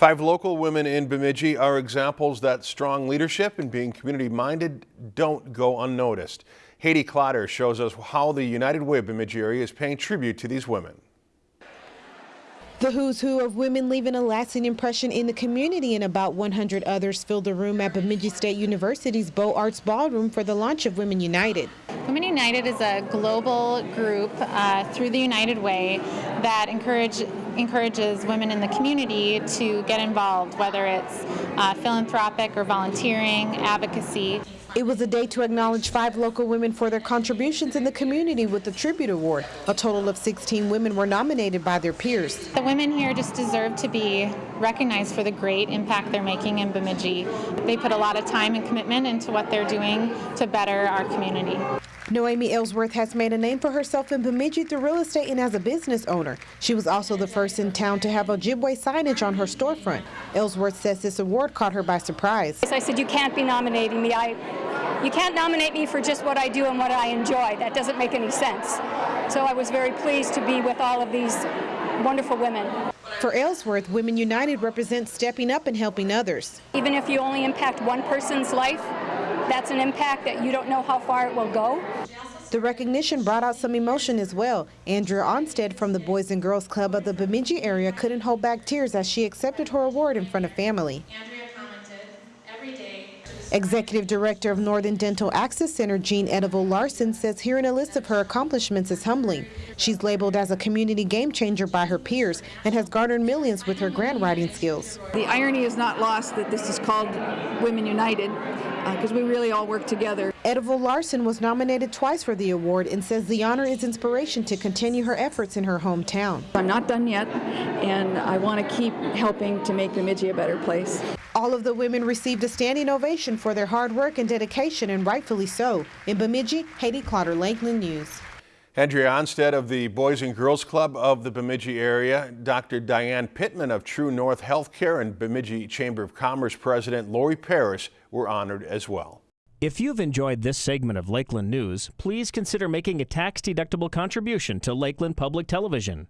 Five local women in Bemidji are examples that strong leadership and being community-minded don't go unnoticed. Haiti Clotter shows us how the United Way of Bemidji area is paying tribute to these women. The who's who of women leaving a lasting impression in the community and about 100 others filled the room at Bemidji State University's Beaux Arts Ballroom for the launch of Women United. Women United is a global group uh, through the United Way that encourage, encourages women in the community to get involved, whether it's uh, philanthropic or volunteering, advocacy. It was a day to acknowledge five local women for their contributions in the community with the Tribute Award. A total of 16 women were nominated by their peers. The women here just deserve to be recognized for the great impact they're making in Bemidji. They put a lot of time and commitment into what they're doing to better our community. Noemi Ellsworth has made a name for herself in Bemidji through real estate and as a business owner. She was also the first in town to have Ojibwe signage on her storefront. Ellsworth says this award caught her by surprise. I said, you can't be nominating me. I, you can't nominate me for just what I do and what I enjoy. That doesn't make any sense. So I was very pleased to be with all of these wonderful women. For Ellsworth, Women United represents stepping up and helping others. Even if you only impact one person's life, that's an impact that you don't know how far it will go. The recognition brought out some emotion as well. Andrea Onstead from the Boys and Girls Club of the Bemidji area couldn't hold back tears as she accepted her award in front of family. Executive Director of Northern Dental Access Center, Jean Edival Larson, says hearing a list of her accomplishments is humbling. She's labeled as a community game changer by her peers and has garnered millions with her grant writing skills. The irony is not lost that this is called Women United because uh, we really all work together. Edival Larson was nominated twice for the award and says the honor is inspiration to continue her efforts in her hometown. I'm not done yet, and I want to keep helping to make Bemidji a better place. All of the women received a standing ovation for their hard work and dedication, and rightfully so. In Bemidji, Haiti Clotter, Lakeland News. Andrea Onstead of the Boys and Girls Club of the Bemidji area, Dr. Diane Pittman of True North Healthcare and Bemidji Chamber of Commerce President Lori Paris were honored as well. If you've enjoyed this segment of Lakeland News, please consider making a tax-deductible contribution to Lakeland Public Television.